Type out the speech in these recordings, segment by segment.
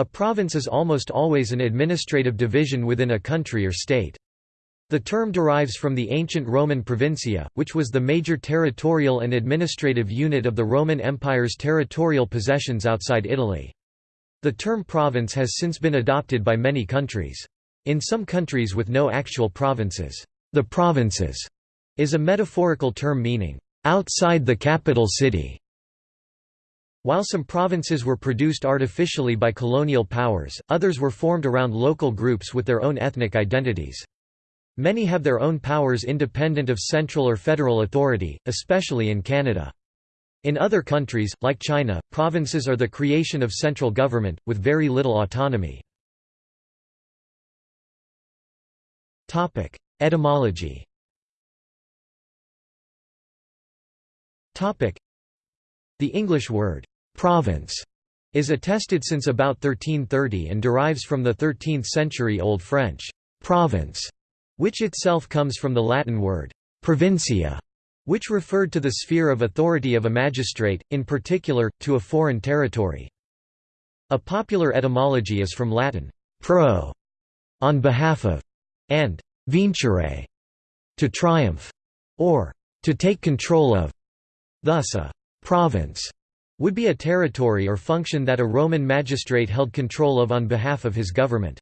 A province is almost always an administrative division within a country or state. The term derives from the ancient Roman provincia, which was the major territorial and administrative unit of the Roman Empire's territorial possessions outside Italy. The term province has since been adopted by many countries. In some countries with no actual provinces, the provinces is a metaphorical term meaning, outside the capital city. While some provinces were produced artificially by colonial powers, others were formed around local groups with their own ethnic identities. Many have their own powers independent of central or federal authority, especially in Canada. In other countries, like China, provinces are the creation of central government, with very little autonomy. Etymology The English word, "'province' is attested since about 1330 and derives from the 13th century Old French, "'province' which itself comes from the Latin word provincia, which referred to the sphere of authority of a magistrate, in particular, to a foreign territory. A popular etymology is from Latin pro, on behalf of, and vincere, to triumph, or to take control of. Thus a province would be a territory or function that a Roman magistrate held control of on behalf of his government.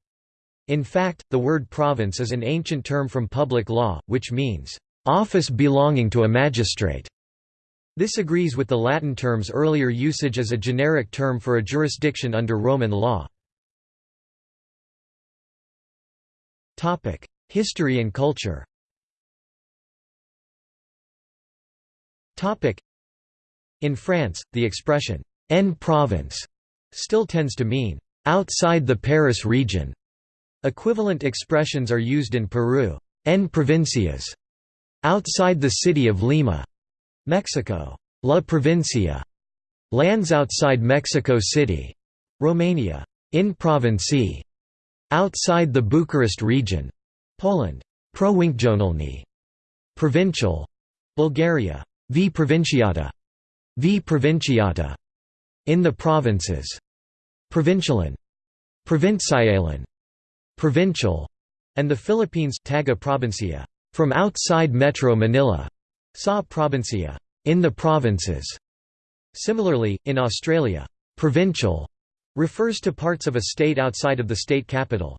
In fact, the word province is an ancient term from public law, which means, "...office belonging to a magistrate." This agrees with the Latin term's earlier usage as a generic term for a jurisdiction under Roman law. History and culture In France, the expression, en province, still tends to mean, outside the Paris region, Equivalent expressions are used in Peru, en provincias, outside the city of Lima, Mexico, la provincia, lands outside Mexico City, Romania, in provincie, outside the Bucharest region, Poland, provincialny, provincial, Bulgaria, v provinciata, v provinciata, in the provinces, provincialan, provincialan, provincial, and the Philippines Taga Provincia, from outside Metro Manila, Sa Provincia, in the provinces. Similarly, in Australia, provincial refers to parts of a state outside of the state capital.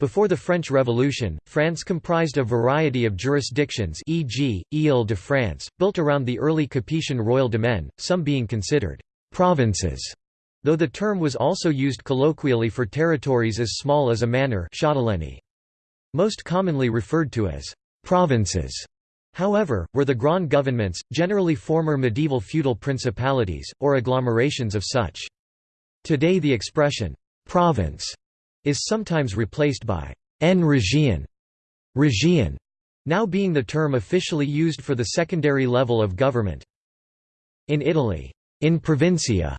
Before the French Revolution, France comprised a variety of jurisdictions e.g., Ile-de-France, built around the early Capetian royal domain, some being considered «provinces» though the term was also used colloquially for territories as small as a manor Most commonly referred to as «provinces» however, were the Grand governments, generally former medieval feudal principalities, or agglomerations of such. Today the expression «province» is sometimes replaced by «en région» région, now being the term officially used for the secondary level of government. In Italy, in provincia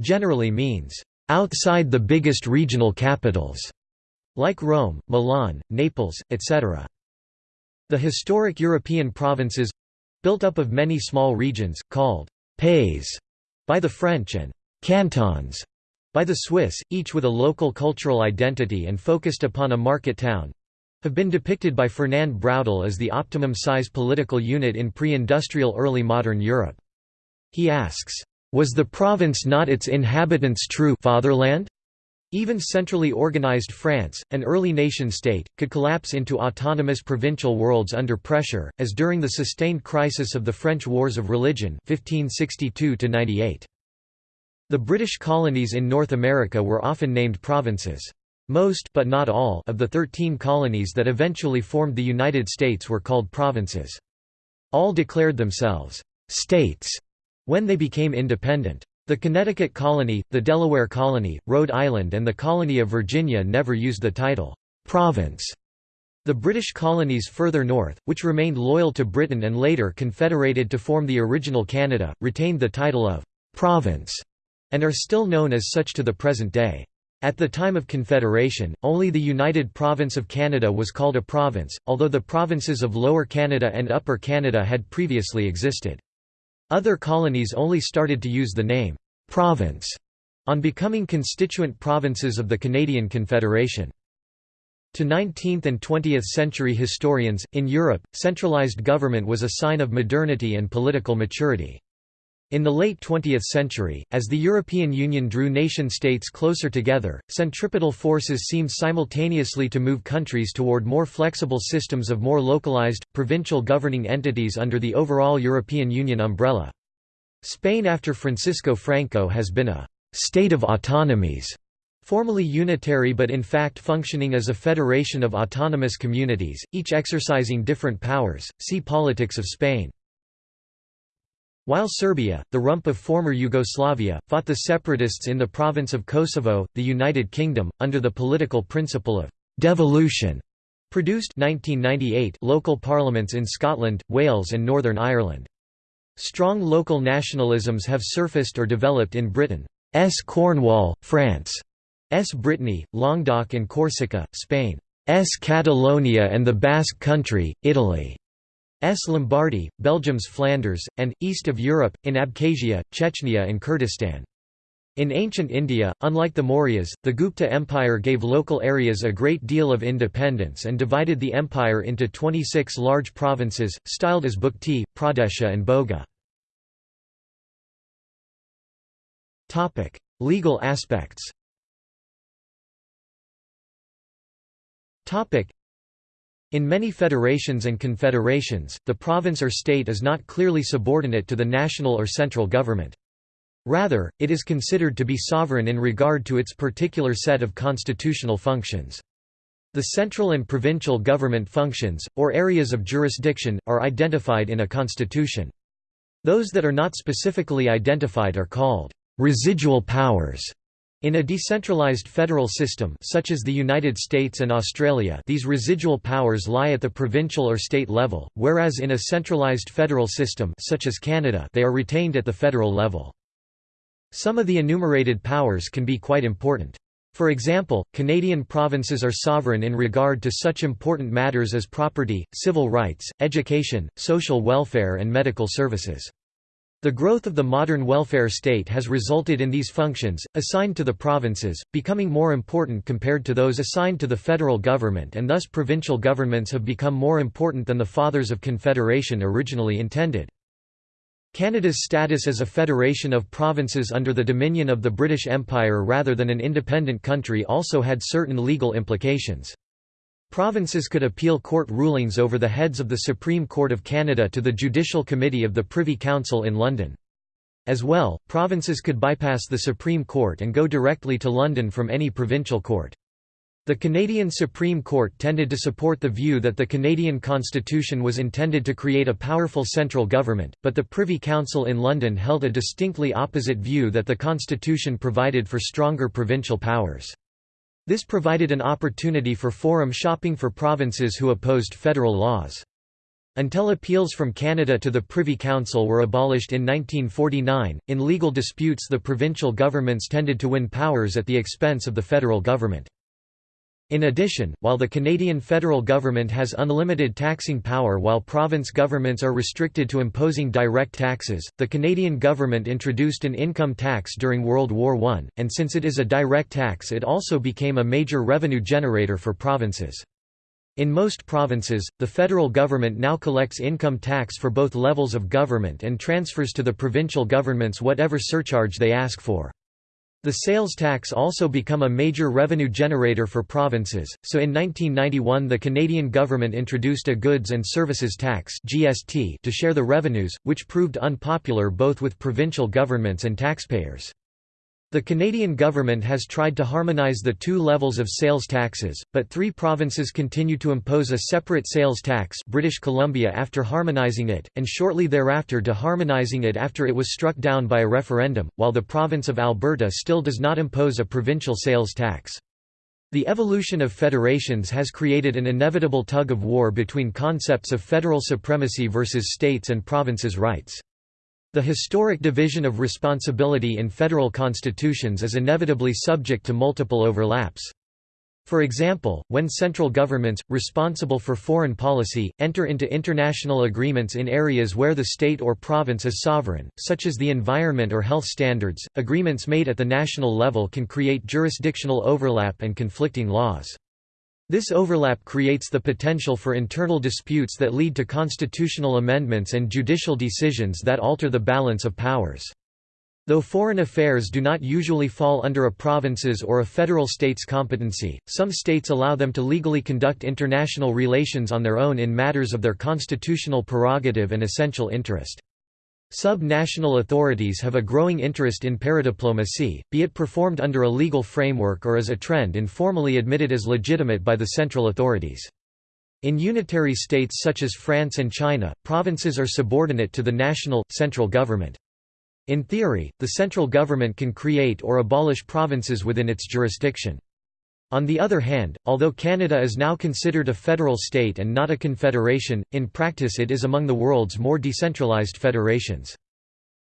generally means, "...outside the biggest regional capitals", like Rome, Milan, Naples, etc. The historic European provinces—built up of many small regions, called «pays» by the French and «cantons» by the Swiss, each with a local cultural identity and focused upon a market town, have been depicted by Fernand Braudel as the optimum size political unit in pre-industrial early modern Europe. He asks, was the province not its inhabitants' true fatherland? Even centrally organized France, an early nation-state, could collapse into autonomous provincial worlds under pressure, as during the sustained crisis of the French Wars of Religion 1562 -98. The British colonies in North America were often named provinces. Most but not all of the 13 colonies that eventually formed the United States were called provinces. All declared themselves «states» when they became independent. The Connecticut colony, the Delaware colony, Rhode Island and the colony of Virginia never used the title, "'province'". The British colonies further north, which remained loyal to Britain and later confederated to form the original Canada, retained the title of "'province' and are still known as such to the present day. At the time of Confederation, only the United Province of Canada was called a province, although the provinces of Lower Canada and Upper Canada had previously existed. Other colonies only started to use the name, "'province' on becoming constituent provinces of the Canadian Confederation. To 19th and 20th century historians, in Europe, centralized government was a sign of modernity and political maturity. In the late 20th century, as the European Union drew nation-states closer together, centripetal forces seemed simultaneously to move countries toward more flexible systems of more localized, provincial governing entities under the overall European Union umbrella. Spain after Francisco Franco has been a «state of autonomies», formally unitary but in fact functioning as a federation of autonomous communities, each exercising different powers, see Politics of Spain. While Serbia, the rump of former Yugoslavia, fought the separatists in the province of Kosovo, the United Kingdom, under the political principle of «devolution», produced 1998 local parliaments in Scotland, Wales and Northern Ireland. Strong local nationalisms have surfaced or developed in Britain's Cornwall, France, S. Brittany, Languedoc and Corsica, Spain, S. Catalonia and the Basque Country, Italy, S. Lombardy, Belgium's Flanders, and, east of Europe, in Abkhazia, Chechnya and Kurdistan. In ancient India, unlike the Mauryas, the Gupta Empire gave local areas a great deal of independence and divided the empire into 26 large provinces, styled as Bhukti, Pradesha and Bhoga. Legal aspects in many federations and confederations, the province or state is not clearly subordinate to the national or central government. Rather, it is considered to be sovereign in regard to its particular set of constitutional functions. The central and provincial government functions, or areas of jurisdiction, are identified in a constitution. Those that are not specifically identified are called residual powers in a decentralized federal system such as the United States and Australia these residual powers lie at the provincial or state level, whereas in a centralized federal system such as Canada they are retained at the federal level. Some of the enumerated powers can be quite important. For example, Canadian provinces are sovereign in regard to such important matters as property, civil rights, education, social welfare and medical services. The growth of the modern welfare state has resulted in these functions, assigned to the provinces, becoming more important compared to those assigned to the federal government and thus provincial governments have become more important than the Fathers of Confederation originally intended. Canada's status as a federation of provinces under the dominion of the British Empire rather than an independent country also had certain legal implications. Provinces could appeal court rulings over the heads of the Supreme Court of Canada to the Judicial Committee of the Privy Council in London. As well, provinces could bypass the Supreme Court and go directly to London from any provincial court. The Canadian Supreme Court tended to support the view that the Canadian Constitution was intended to create a powerful central government, but the Privy Council in London held a distinctly opposite view that the Constitution provided for stronger provincial powers. This provided an opportunity for forum shopping for provinces who opposed federal laws. Until appeals from Canada to the Privy Council were abolished in 1949, in legal disputes the provincial governments tended to win powers at the expense of the federal government. In addition, while the Canadian federal government has unlimited taxing power while province governments are restricted to imposing direct taxes, the Canadian government introduced an income tax during World War I, and since it is a direct tax it also became a major revenue generator for provinces. In most provinces, the federal government now collects income tax for both levels of government and transfers to the provincial governments whatever surcharge they ask for. The sales tax also become a major revenue generator for provinces, so in 1991 the Canadian government introduced a Goods and Services Tax to share the revenues, which proved unpopular both with provincial governments and taxpayers. The Canadian government has tried to harmonise the two levels of sales taxes, but three provinces continue to impose a separate sales tax British Columbia after harmonising it, and shortly thereafter deharmonising it after it was struck down by a referendum, while the province of Alberta still does not impose a provincial sales tax. The evolution of federations has created an inevitable tug-of-war between concepts of federal supremacy versus states' and provinces' rights. The historic division of responsibility in federal constitutions is inevitably subject to multiple overlaps. For example, when central governments, responsible for foreign policy, enter into international agreements in areas where the state or province is sovereign, such as the environment or health standards, agreements made at the national level can create jurisdictional overlap and conflicting laws. This overlap creates the potential for internal disputes that lead to constitutional amendments and judicial decisions that alter the balance of powers. Though foreign affairs do not usually fall under a province's or a federal state's competency, some states allow them to legally conduct international relations on their own in matters of their constitutional prerogative and essential interest. Sub-national authorities have a growing interest in paradiplomacy, be it performed under a legal framework or as a trend informally admitted as legitimate by the central authorities. In unitary states such as France and China, provinces are subordinate to the national, central government. In theory, the central government can create or abolish provinces within its jurisdiction. On the other hand, although Canada is now considered a federal state and not a confederation, in practice it is among the world's more decentralized federations.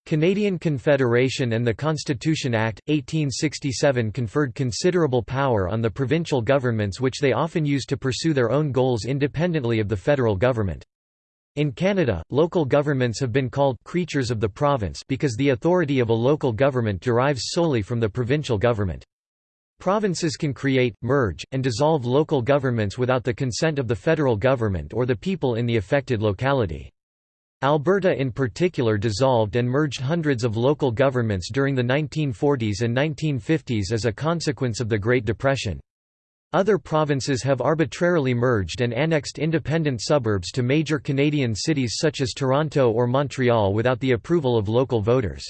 Canadian Confederation and the Constitution Act, 1867 conferred considerable power on the provincial governments which they often use to pursue their own goals independently of the federal government. In Canada, local governments have been called «creatures of the province» because the authority of a local government derives solely from the provincial government. Provinces can create, merge, and dissolve local governments without the consent of the federal government or the people in the affected locality. Alberta in particular dissolved and merged hundreds of local governments during the 1940s and 1950s as a consequence of the Great Depression. Other provinces have arbitrarily merged and annexed independent suburbs to major Canadian cities such as Toronto or Montreal without the approval of local voters.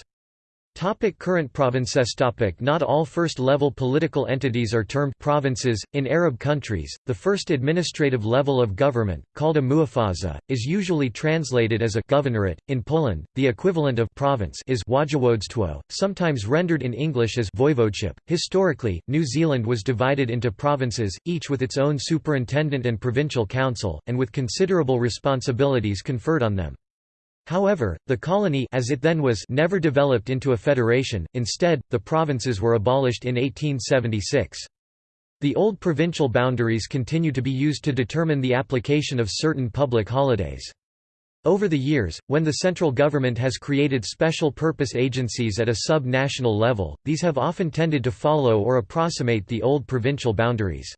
Topic current provinces topic Not all first-level political entities are termed provinces. In Arab countries, the first administrative level of government, called a muafaza, is usually translated as a governorate. In Poland, the equivalent of province is wojewodztwo, sometimes rendered in English as voivodeship. Historically, New Zealand was divided into provinces, each with its own superintendent and provincial council, and with considerable responsibilities conferred on them. However, the colony as it then was never developed into a federation, instead, the provinces were abolished in 1876. The old provincial boundaries continue to be used to determine the application of certain public holidays. Over the years, when the central government has created special purpose agencies at a sub-national level, these have often tended to follow or approximate the old provincial boundaries.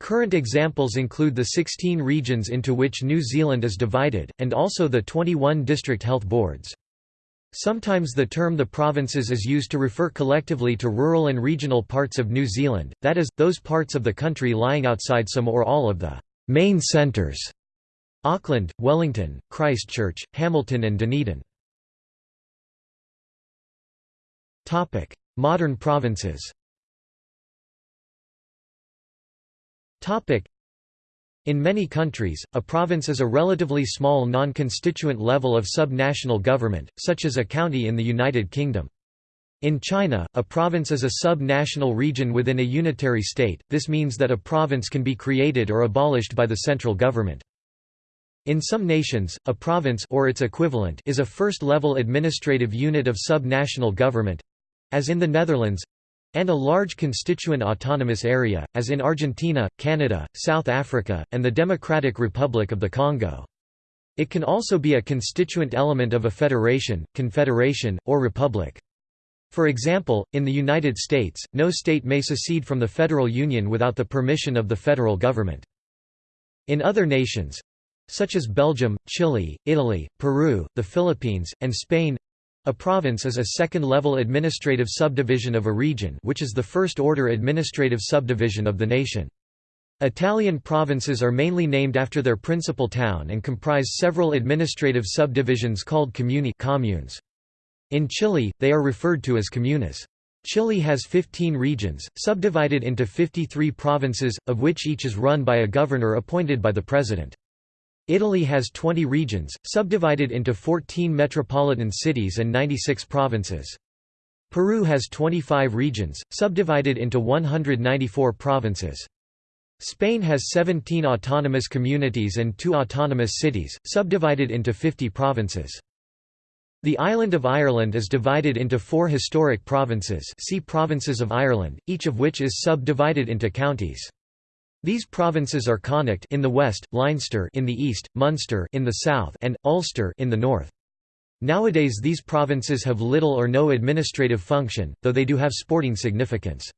Current examples include the 16 regions into which New Zealand is divided, and also the 21 district health boards. Sometimes the term the provinces is used to refer collectively to rural and regional parts of New Zealand, that is, those parts of the country lying outside some or all of the main centres Auckland, Wellington, Christchurch, Hamilton and Dunedin. Modern provinces In many countries, a province is a relatively small non-constituent level of sub-national government, such as a county in the United Kingdom. In China, a province is a sub-national region within a unitary state, this means that a province can be created or abolished by the central government. In some nations, a province or its equivalent is a first-level administrative unit of sub-national government—as in the Netherlands, and a large constituent autonomous area, as in Argentina, Canada, South Africa, and the Democratic Republic of the Congo. It can also be a constituent element of a federation, confederation, or republic. For example, in the United States, no state may secede from the federal union without the permission of the federal government. In other nations—such as Belgium, Chile, Italy, Peru, the Philippines, and Spain a province is a second-level administrative subdivision of a region which is the first-order administrative subdivision of the nation. Italian provinces are mainly named after their principal town and comprise several administrative subdivisions called comuni communes. In Chile, they are referred to as comunas. Chile has 15 regions, subdivided into 53 provinces, of which each is run by a governor appointed by the president. Italy has 20 regions, subdivided into 14 metropolitan cities and 96 provinces. Peru has 25 regions, subdivided into 194 provinces. Spain has 17 autonomous communities and 2 autonomous cities, subdivided into 50 provinces. The island of Ireland is divided into four historic provinces see Provinces of Ireland, each of which is subdivided into counties. These provinces are Connacht in the west, Leinster in the east, Munster in the south, and Ulster in the north. Nowadays these provinces have little or no administrative function, though they do have sporting significance.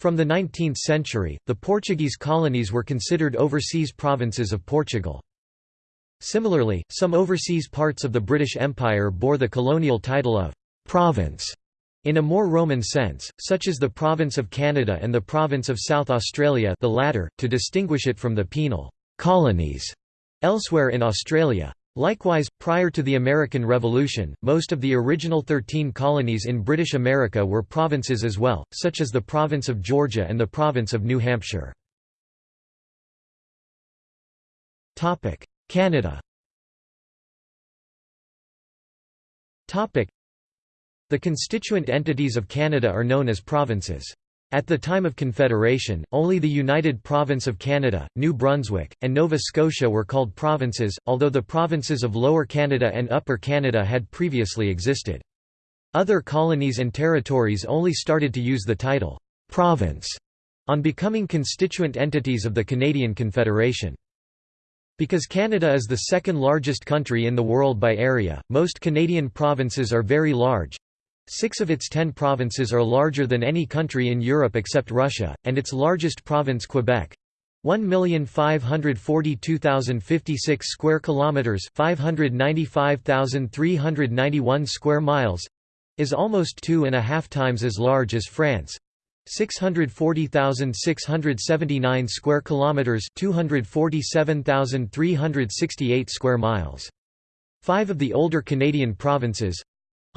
From the 19th century, the Portuguese colonies were considered overseas provinces of Portugal. Similarly, some overseas parts of the British Empire bore the colonial title of «province» in a more Roman sense, such as the Province of Canada and the Province of South Australia the latter, to distinguish it from the penal «colonies» elsewhere in Australia. Likewise, prior to the American Revolution, most of the original thirteen colonies in British America were provinces as well, such as the Province of Georgia and the Province of New Hampshire. Canada the constituent entities of Canada are known as provinces. At the time of Confederation, only the United Province of Canada, New Brunswick, and Nova Scotia were called provinces, although the provinces of Lower Canada and Upper Canada had previously existed. Other colonies and territories only started to use the title, "'province' on becoming constituent entities of the Canadian Confederation. Because Canada is the second largest country in the world by area, most Canadian provinces are very large, Six of its ten provinces are larger than any country in Europe except Russia, and its largest province Quebec 1,542,056 square kilometers, 595,391 square miles, is almost two and a half times as large as France. 640,679 square kilometers, 247,368 square miles. Five of the older Canadian provinces,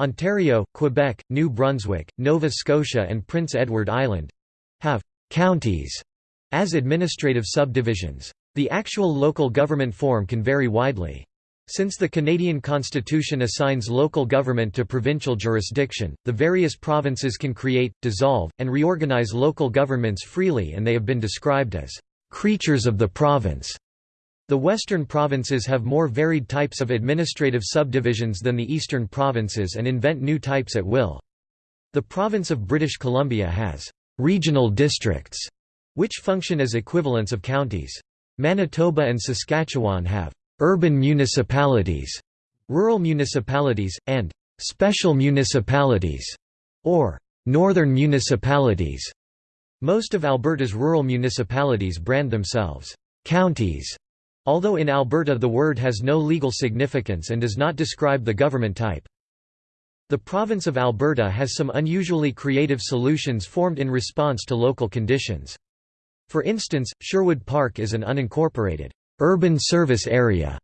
Ontario, Quebec, New Brunswick, Nova Scotia and Prince Edward Island have «counties» as administrative subdivisions. The actual local government form can vary widely. Since the Canadian Constitution assigns local government to provincial jurisdiction, the various provinces can create, dissolve, and reorganize local governments freely and they have been described as «creatures of the province». The western provinces have more varied types of administrative subdivisions than the eastern provinces and invent new types at will. The province of British Columbia has «regional districts», which function as equivalents of counties. Manitoba and Saskatchewan have «urban municipalities», rural municipalities, and «special municipalities» or «northern municipalities». Most of Alberta's rural municipalities brand themselves «counties» Although in Alberta the word has no legal significance and does not describe the government type. The province of Alberta has some unusually creative solutions formed in response to local conditions. For instance, Sherwood Park is an unincorporated urban service area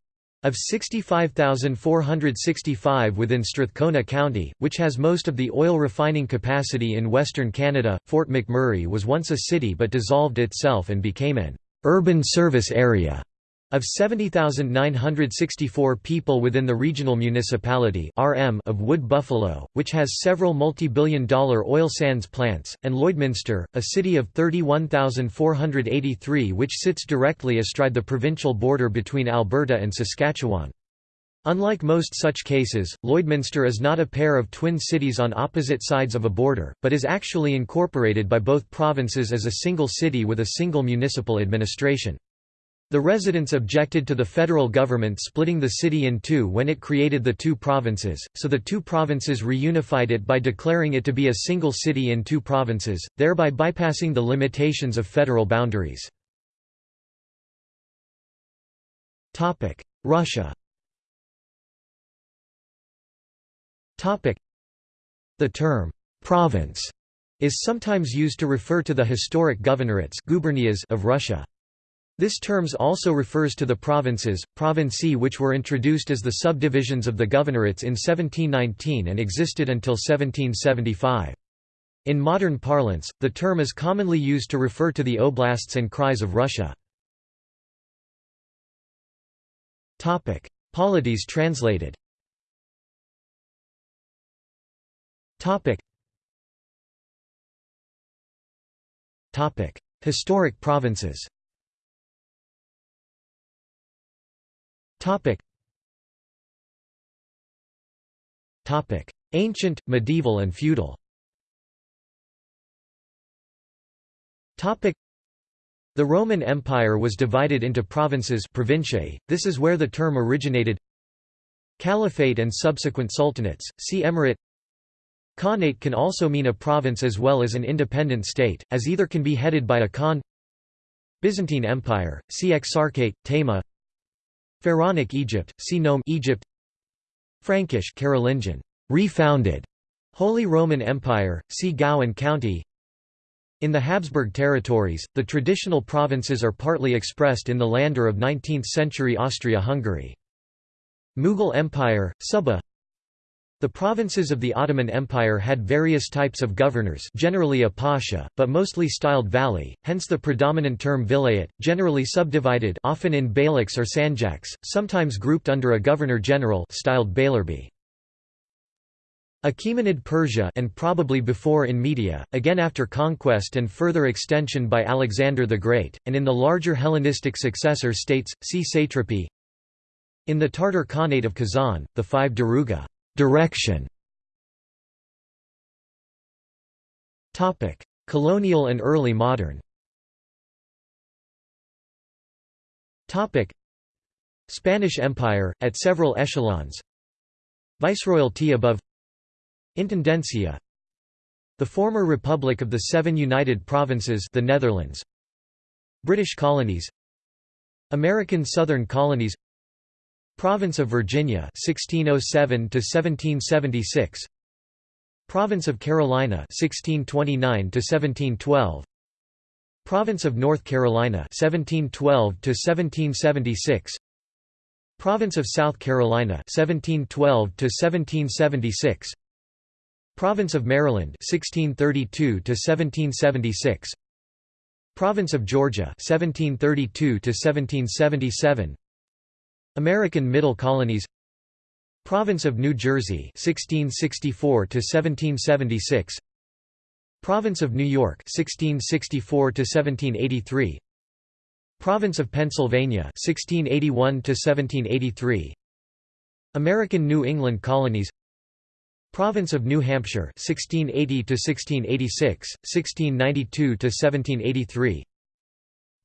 of 65,465 within Strathcona County, which has most of the oil refining capacity in western Canada. Fort McMurray was once a city but dissolved itself and became an urban service area of 70,964 people within the regional municipality RM of Wood Buffalo, which has several multi-billion dollar oil sands plants, and Lloydminster, a city of 31,483 which sits directly astride the provincial border between Alberta and Saskatchewan. Unlike most such cases, Lloydminster is not a pair of twin cities on opposite sides of a border, but is actually incorporated by both provinces as a single city with a single municipal administration. The residents objected to the federal government splitting the city in two when it created the two provinces, so the two provinces reunified it by declaring it to be a single city in two provinces, thereby bypassing the limitations of federal boundaries. Russia The term, «province» is sometimes used to refer to the historic governorates of Russia. This terms also refers to the provinces, provincie which were introduced as the subdivisions of the governorates in 1719 and existed until 1775. In modern parlance, the term is commonly used to refer to the oblasts and krais of Russia. Polities translated. Historic provinces Topic. Topic: Ancient, medieval and feudal. Topic: The Roman Empire was divided into provinces provinciae, this is where the term originated. Caliphate and subsequent sultanates, see Emirate. Khanate can also mean a province as well as an independent state, as either can be headed by a khan. Byzantine Empire, see Exarchate, Tama Pharaonic Egypt, see Nome Egypt. Frankish Carolingian, refounded. Holy Roman Empire, see Gau and County. In the Habsburg territories, the traditional provinces are partly expressed in the Länder of 19th-century Austria-Hungary. Mughal Empire, Suba The provinces of the Ottoman Empire had various types of governors generally a pasha, but mostly styled vali, hence the predominant term vilayet, generally subdivided often in beyliks or sanjaks, sometimes grouped under a governor-general styled beylerbeyi. Achaemenid Persia and probably before in Media, again after conquest and further extension by Alexander the Great, and in the larger Hellenistic successor states, see satrapy. In the Tartar Khanate of Kazan, the five Daruga direction. Colonial and early modern. Spanish Empire, at several echelons. Viceroyalty above. Intendencia. The former Republic of the Seven United Provinces the Netherlands. British colonies. American Southern colonies Province of Virginia 1607 to 1776 Province of Carolina 1629 to 1712 Province of North Carolina 1712 to 1776 Province of South Carolina 1712 to 1776 Province of Maryland 1632 to 1776 Province of Georgia 1732 to 1777 American Middle Colonies Province of New Jersey 1664 to 1776 Province of New York 1664 to 1783 Province of Pennsylvania 1681 to 1783 American New England Colonies Province of New Hampshire 1680 to 1686 1692 to 1783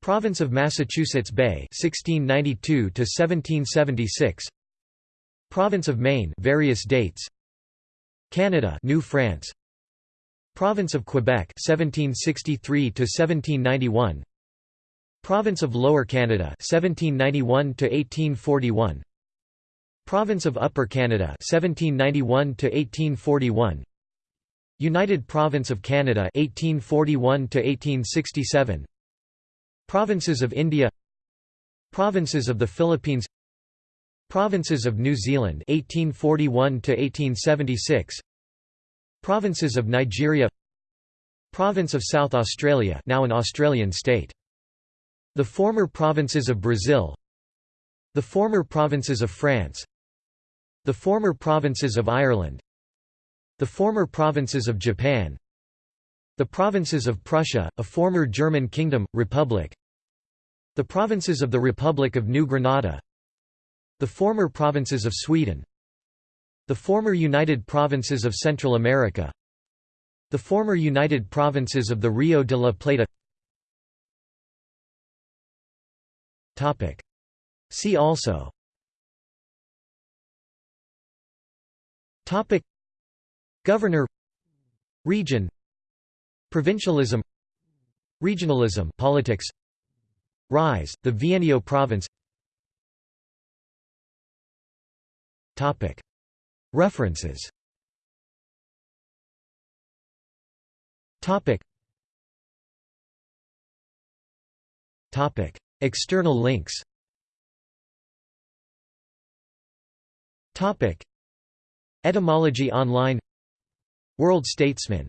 Province of Massachusetts Bay 1692 to 1776 Province of Maine various dates. Canada New France. Province of Quebec 1763 to 1791 Province of Lower Canada 1791 to 1841 Province of Upper Canada 1791 to 1841 United Province of Canada 1841 to 1867 Provinces of India Provinces of the Philippines Provinces of New Zealand 1841 to 1876 Provinces of Nigeria Province of South Australia now an Australian state. The former provinces of Brazil The former provinces of France the former provinces of Ireland The former provinces of Japan The provinces of Prussia, a former German kingdom, republic The provinces of the Republic of New Granada The former provinces of Sweden The former United Provinces of Central America The former United Provinces of the Rio de la Plata. See also. Topic. Governor. Region. Provincialism. Regionalism politics Rise, the Vienio province. Topic. References. External links. Topic. Etymology Online. World Statesman